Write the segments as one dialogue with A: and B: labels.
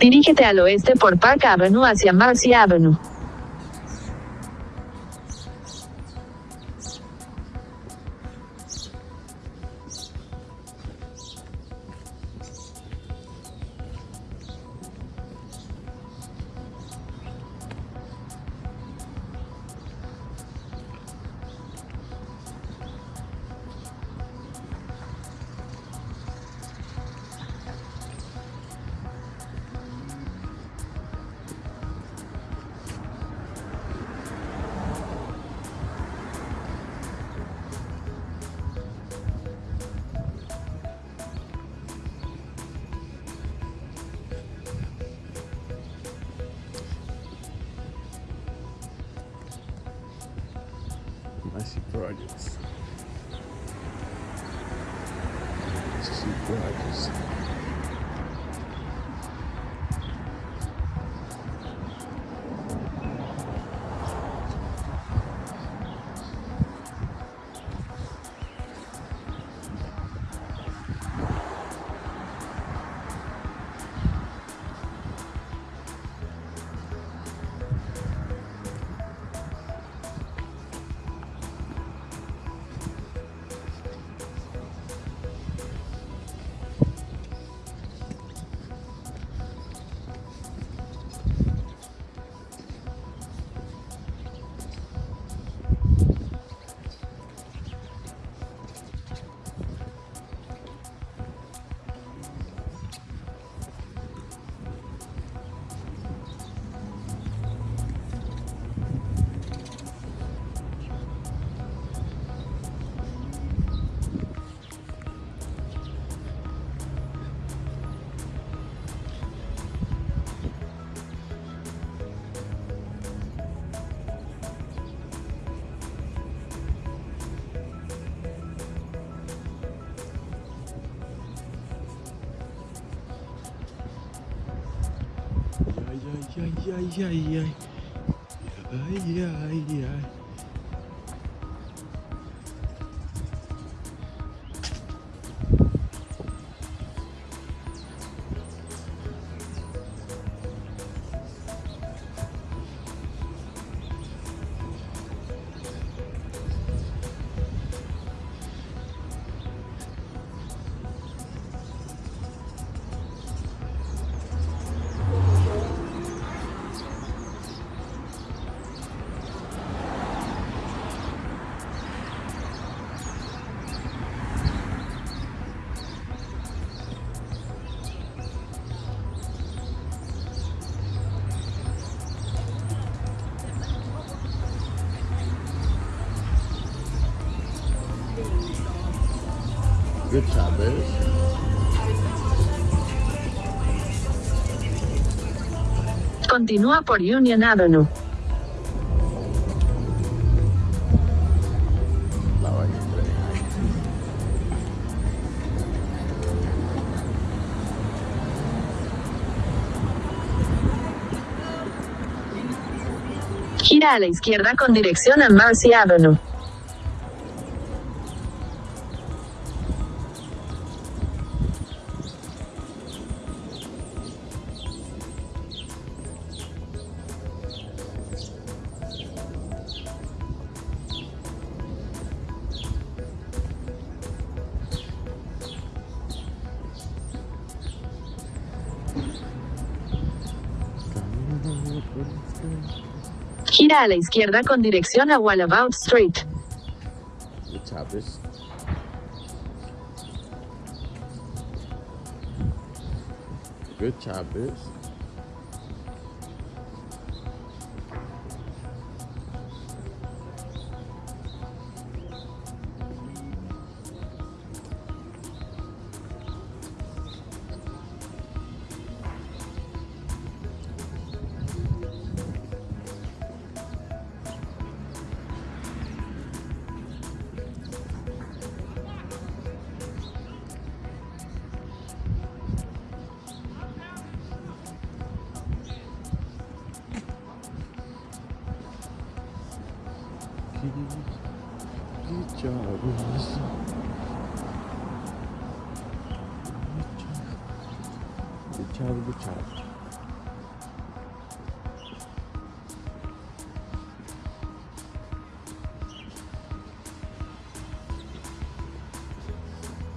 A: Dirígete al oeste por Park Avenue hacia Marcy Avenue.
B: massive projects. Massive projects. Яй-яй-яй-яй-яй. Яй-яй-яй.
A: Continúa por Union Avenue. Gira a la izquierda con dirección a Marcy Avenue. Gira a la izquierda con dirección a Wallabout Street.
B: Good Chavez. Good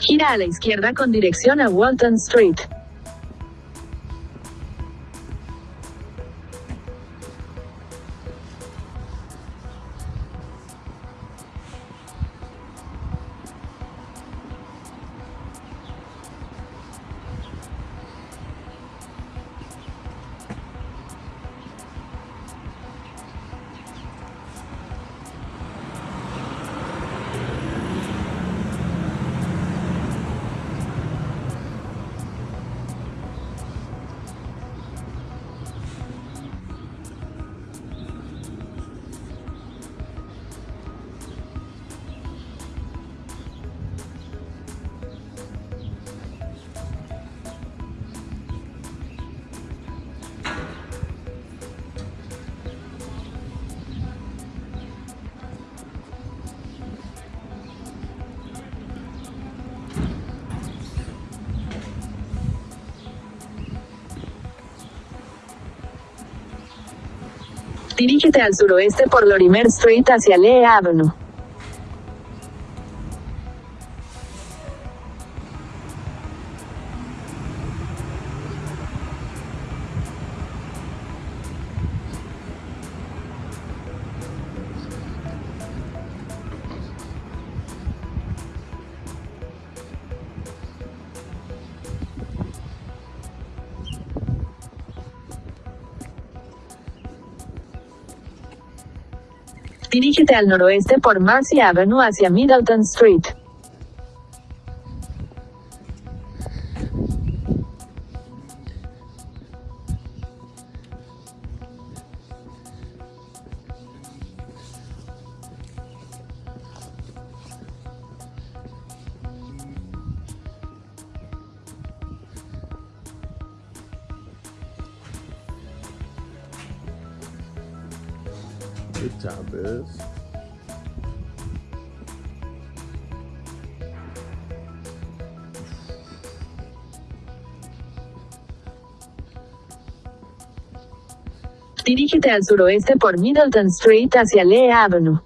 A: Gira a la izquierda con dirección a Walton Street. Dirígete al suroeste por Lorimer Street hacia Lee Avenue. Dirígete al noroeste por Marcy Avenue hacia Middleton Street. Dirígete al suroeste por Middleton Street hacia Lee Avenue.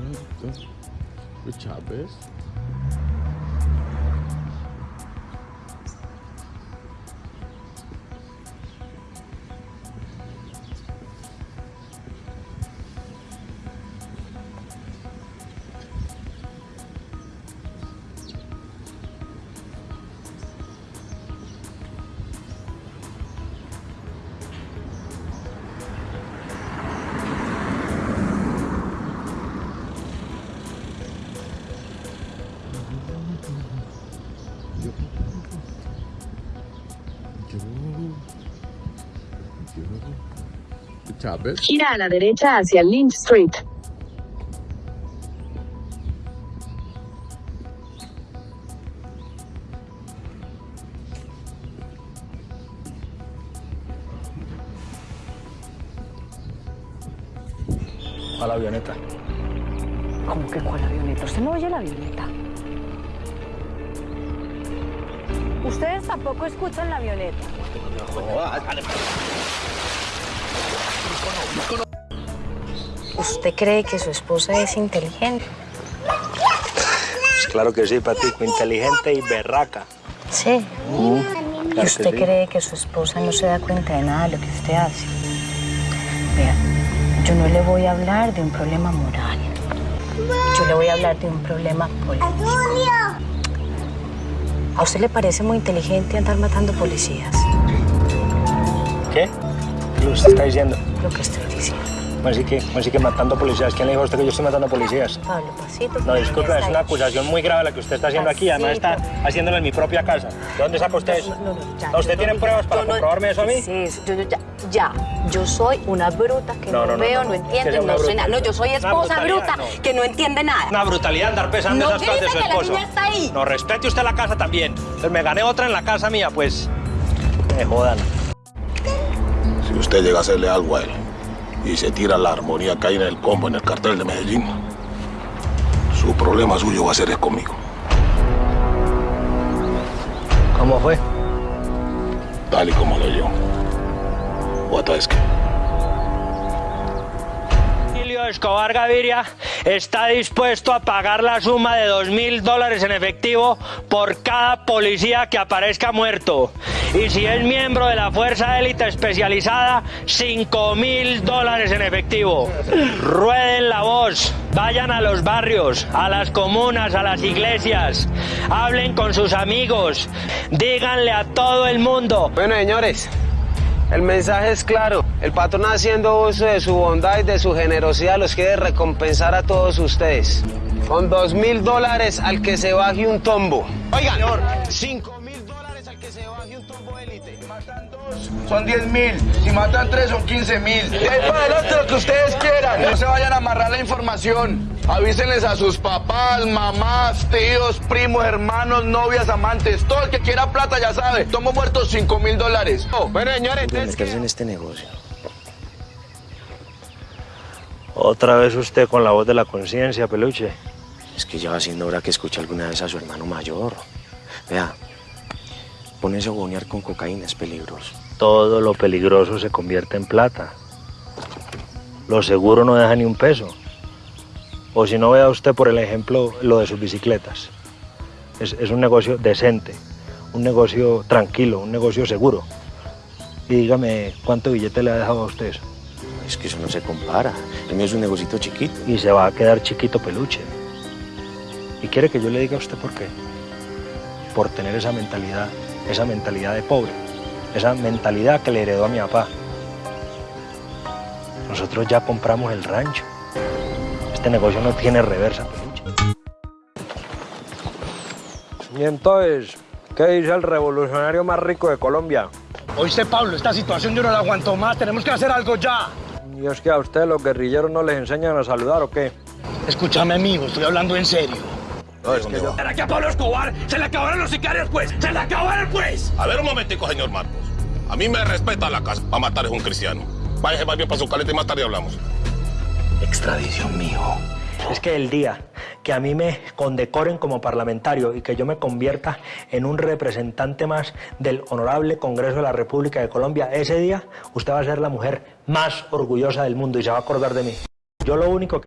B: Good, good. Good job, Biz. Yo.
A: Gira a la derecha hacia Lynch Street.
C: a la avioneta.
D: ¿Cómo que cuál avioneta? ¿Usted no oye la avioneta? Ustedes tampoco escuchan la avioneta. ¿Usted cree que su esposa es inteligente?
C: Pues claro que sí, Patico, inteligente y berraca.
D: Sí. ¿Y
C: Claro que
D: usted
C: sí.
D: cree que su esposa no se da cuenta de nada de lo que usted hace? Vea, yo no le voy a hablar de un problema moral. Yo le voy a hablar de un problema político. ¿A usted le parece muy inteligente andar matando policías?
C: ¿Qué? ¿Qué usted está diciendo?
D: Lo que estoy diciendo.
C: Bueno, sí que, bueno, sí que matando policías. ¿Quién le dijo a usted que yo estoy matando policías?
D: Pablo, pasito.
C: No, disculpe, es una acusación muy grave la que usted está haciendo aquí. Además está haciéndolo en mi propia casa. ¿De dónde saca usted eso?
D: No, no, ya,
C: ¿No, ¿Usted tiene
D: no-
C: pruebas para comprobarme eso a mí?
D: Sí, yo, yo- ya, ya. Yo soy una bruta que
C: No,
D: no,
C: no, no,
D: veo,
C: no,
D: no,
C: no.
D: entiendo no sé nada. No, yo soy
C: Una
D: esposa bruta
C: no.
D: que no entiende nada.
C: Una brutalidad andar pesando
D: No
C: esas cosas de su
D: que la
C: esposo.
D: niña está ahí.
C: No, respete usted la casa también. Pues me gané otra en la casa mía, pues. Me jodan.
E: Si usted llega a hacerle algo a él y se tira la armonía que hay en el combo en el cartel de Medellín, su problema suyo va a ser es conmigo.
C: ¿Cómo fue?
E: Tal y como lo yo. What es que?
C: Emilio Escobar Gaviria está dispuesto a pagar la suma de dos mil dólares en efectivo por cada policía que aparezca muerto. Y si es miembro de la Fuerza Élite Especializada, cinco mil dólares en efectivo. Rueden la voz, vayan a los barrios, a las comunas, a las iglesias, hablen con sus amigos, díganle a todo el mundo
F: Bueno, señores, el mensaje es claro. El patrón haciendo uso de su bondad y de su generosidad los quiere recompensar a todos ustedes. Con dos mil dólares al que se baje un tombo. Oigan, cinco mil dólares al que se baje un tombo élite.
G: son 10 mil. Si matan 3 son 15 mil. De ahí para adelante lo que ustedes quieran. No se vayan a amarrar la información. Avísenles a sus papás, mamás, tíos, primos, hermanos, novias, amantes. Todo el que quiera plata ya sabe. Tomo muertos 5 mil dólares.
F: Bueno, señores,
H: meterse en este negocio.
C: Otra vez usted con la voz de la conciencia, peluche.
H: Es que ya va siendo hora que escuche alguna vez a su hermano mayor. Vea, ponerse a bonear con cocaína es peligroso.
C: Todo lo peligroso se convierte en plata. Lo seguro no deja ni un peso. O si no, vea usted por el ejemplo lo de sus bicicletas. Es, es un negocio decente, un negocio tranquilo, un negocio seguro. Y dígame, ¿cuánto billete le ha dejado a usted eso?
H: Es que eso no se compara. El mío es un negocito chiquito.
C: Y se va a quedar chiquito peluche. ¿Y quiere que yo le diga a usted por qué? Por tener esa mentalidad, esa mentalidad de pobre, esa mentalidad que le heredó a mi papá. Nosotros ya compramos el rancho. Este negocio no tiene reversa, peluche.
F: Y entonces, ¿qué dice el revolucionario más rico de Colombia?
B: Oíste, Pablo, esta situación yo no la aguanto más. Tenemos que hacer algo ya.
F: ¿Y es que a usted los guerrilleros no les enseñan a saludar o qué?
B: Escúchame, amigo, estoy hablando en serio.
E: No, es que yo...
B: ¿Será que a Pablo Escobar se le acabaron los sicarios, pues? ¡Se le acabaron, pues!
E: A ver un momentico, señor Marcos. A mí me respeta la casa. Va a matar es un cristiano. Váyase más bien para su caleta y más tarde hablamos.
H: Extradición, mijo.
C: Es que el día que a mí me condecoren como parlamentario y que yo me convierta en un representante más del honorable Congreso de la República de Colombia, ese día usted va a ser la mujer más orgullosa del mundo y se va a acordar de mí. Yo lo único que